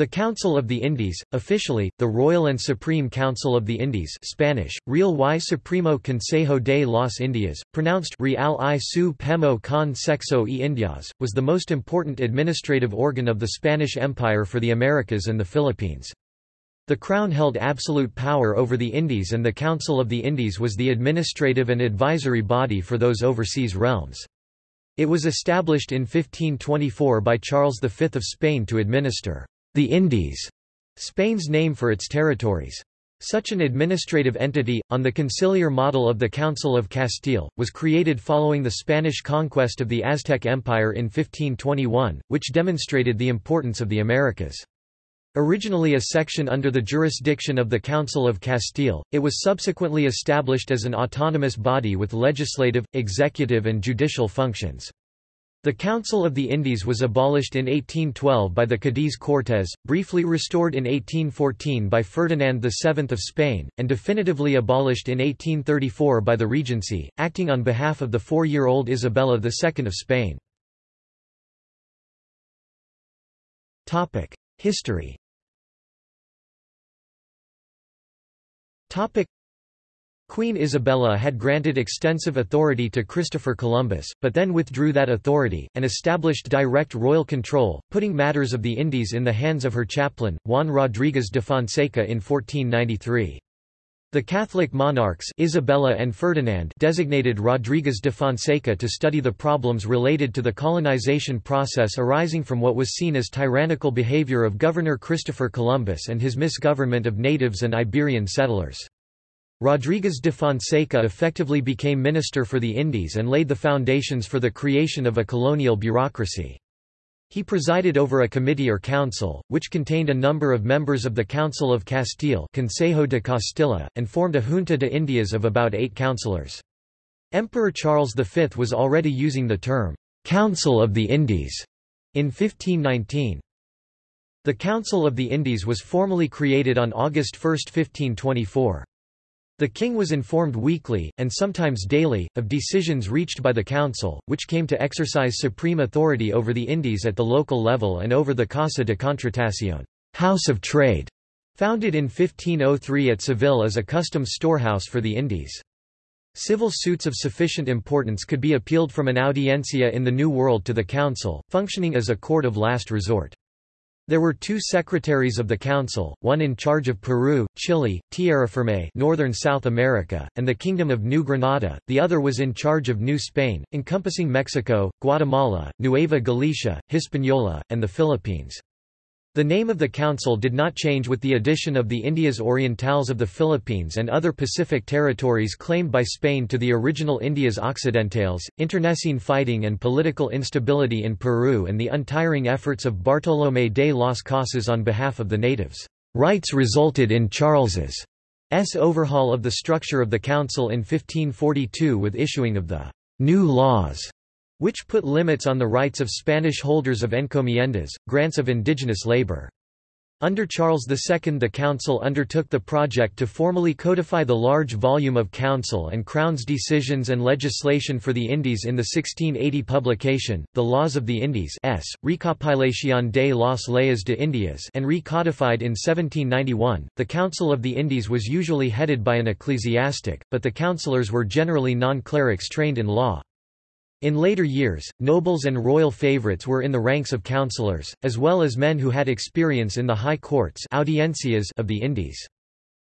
The Council of the Indies, officially, the Royal and Supreme Council of the Indies Spanish, Real y Supremo Consejo de las Indias, pronounced Real y su Pemo con Sexo y Indias, was the most important administrative organ of the Spanish Empire for the Americas and the Philippines. The Crown held absolute power over the Indies and the Council of the Indies was the administrative and advisory body for those overseas realms. It was established in 1524 by Charles V of Spain to administer the Indies, Spain's name for its territories. Such an administrative entity, on the conciliar model of the Council of Castile, was created following the Spanish conquest of the Aztec Empire in 1521, which demonstrated the importance of the Americas. Originally a section under the jurisdiction of the Council of Castile, it was subsequently established as an autonomous body with legislative, executive and judicial functions. The Council of the Indies was abolished in 1812 by the Cadiz Cortes, briefly restored in 1814 by Ferdinand VII of Spain, and definitively abolished in 1834 by the Regency, acting on behalf of the four-year-old Isabella II of Spain. History Queen Isabella had granted extensive authority to Christopher Columbus, but then withdrew that authority, and established direct royal control, putting matters of the Indies in the hands of her chaplain, Juan Rodríguez de Fonseca in 1493. The Catholic monarchs Isabella and Ferdinand designated Rodríguez de Fonseca to study the problems related to the colonization process arising from what was seen as tyrannical behavior of Governor Christopher Columbus and his misgovernment of natives and Iberian settlers. Rodríguez de Fonseca effectively became Minister for the Indies and laid the foundations for the creation of a colonial bureaucracy. He presided over a committee or council, which contained a number of members of the Council of Castile Consejo de Castilla, and formed a Junta de Indias of about eight councillors. Emperor Charles V was already using the term, "'Council of the Indies' in 1519. The Council of the Indies was formally created on August 1, 1524. The king was informed weekly, and sometimes daily, of decisions reached by the council, which came to exercise supreme authority over the Indies at the local level and over the Casa de Contratación House of Trade, founded in 1503 at Seville as a customs storehouse for the Indies. Civil suits of sufficient importance could be appealed from an audiencia in the New World to the council, functioning as a court of last resort. There were two secretaries of the council, one in charge of Peru, Chile, Tierrafirme northern South America, and the Kingdom of New Granada, the other was in charge of New Spain, encompassing Mexico, Guatemala, Nueva Galicia, Hispaniola, and the Philippines. The name of the council did not change with the addition of the Indias Orientales of the Philippines and other Pacific territories claimed by Spain to the original Indias Occidentales. Internecine fighting and political instability in Peru and the untiring efforts of Bartolomé de las Casas on behalf of the natives' rights resulted in Charles's overhaul of the structure of the council in 1542 with issuing of the new laws which put limits on the rights of Spanish holders of encomiendas, grants of indigenous labor. Under Charles II the Council undertook the project to formally codify the large volume of Council and Crown's decisions and legislation for the Indies in the 1680 publication, The Laws of the Indies S. Recopilación de las Leyes de Indias and recodified in 1791. The Council of the Indies was usually headed by an ecclesiastic, but the councillors were generally non-clerics trained in law. In later years, nobles and royal favorites were in the ranks of councillors, as well as men who had experience in the high courts audiencias of the Indies.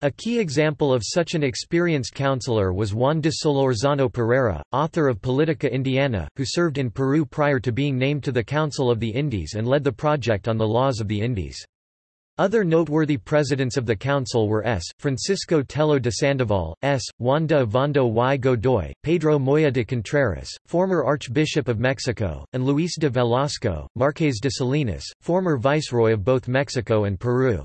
A key example of such an experienced councillor was Juan de Solorzano Pereira, author of Politica Indiana, who served in Peru prior to being named to the Council of the Indies and led the project on the laws of the Indies. Other noteworthy presidents of the council were S. Francisco Tello de Sandoval, S. Juan de Ovando y Godoy, Pedro Moya de Contreras, former Archbishop of Mexico, and Luis de Velasco, Marqués de Salinas, former viceroy of both Mexico and Peru.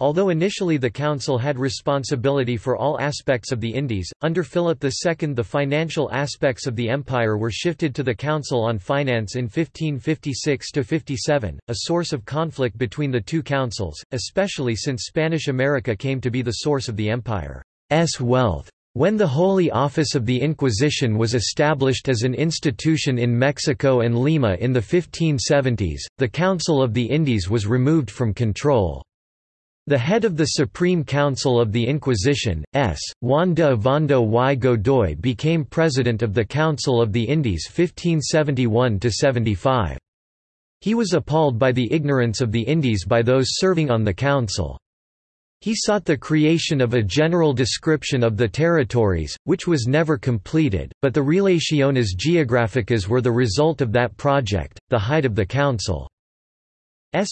Although initially the council had responsibility for all aspects of the Indies, under Philip II the financial aspects of the empire were shifted to the Council on Finance in 1556–57, a source of conflict between the two councils, especially since Spanish America came to be the source of the empire's wealth. When the Holy Office of the Inquisition was established as an institution in Mexico and Lima in the 1570s, the Council of the Indies was removed from control. The head of the Supreme Council of the Inquisition, S. Juan de Ovando y Godoy became president of the Council of the Indies 1571–75. He was appalled by the ignorance of the Indies by those serving on the council. He sought the creation of a general description of the territories, which was never completed, but the Relaciones Geográficas were the result of that project. The height of the council's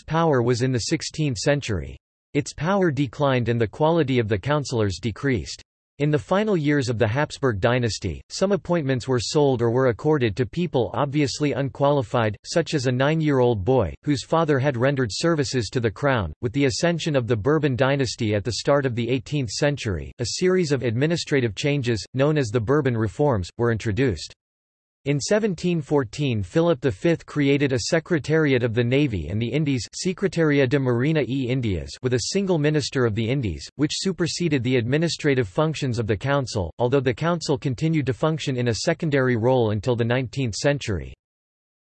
power was in the 16th century. Its power declined and the quality of the councillors decreased. In the final years of the Habsburg dynasty, some appointments were sold or were accorded to people obviously unqualified, such as a nine-year-old boy, whose father had rendered services to the crown. With the ascension of the Bourbon dynasty at the start of the 18th century, a series of administrative changes, known as the Bourbon reforms, were introduced. In 1714 Philip V created a Secretariat of the Navy and the Indies Secretaria de Marina e Indias with a single Minister of the Indies, which superseded the administrative functions of the Council, although the Council continued to function in a secondary role until the 19th century.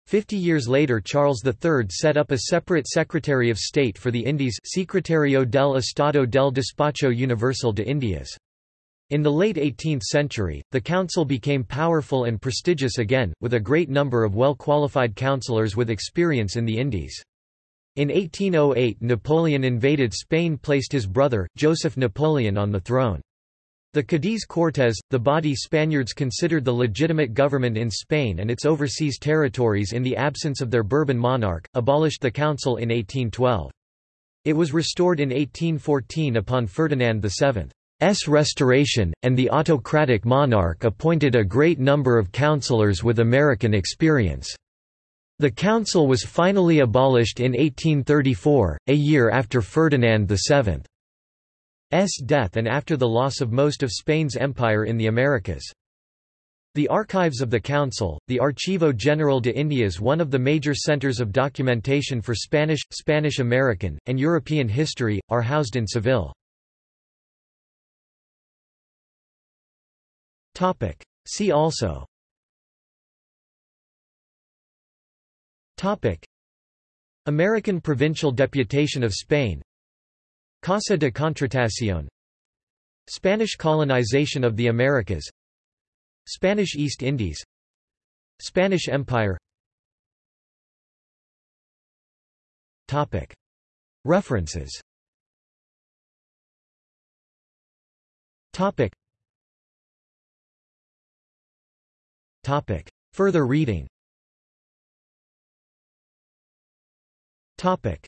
Fifty years later Charles III set up a separate Secretary of State for the Indies Secretario del Estado del Despacho Universal de Indias. In the late 18th century, the council became powerful and prestigious again, with a great number of well-qualified councillors with experience in the Indies. In 1808 Napoleon invaded Spain placed his brother, Joseph Napoleon on the throne. The Cadiz Cortes, the body Spaniards considered the legitimate government in Spain and its overseas territories in the absence of their Bourbon monarch, abolished the council in 1812. It was restored in 1814 upon Ferdinand VII. S restoration, and the autocratic monarch appointed a great number of councillors with American experience. The council was finally abolished in 1834, a year after Ferdinand VII's death and after the loss of most of Spain's empire in the Americas. The archives of the Council, the Archivo General de Indias one of the major centers of documentation for Spanish, Spanish-American, and European history, are housed in Seville. Topic. See also Topic. American Provincial Deputation of Spain Casa de Contratación Spanish colonization of the Americas Spanish East Indies Spanish Empire Topic. References Topic. Topic. Further reading Topic.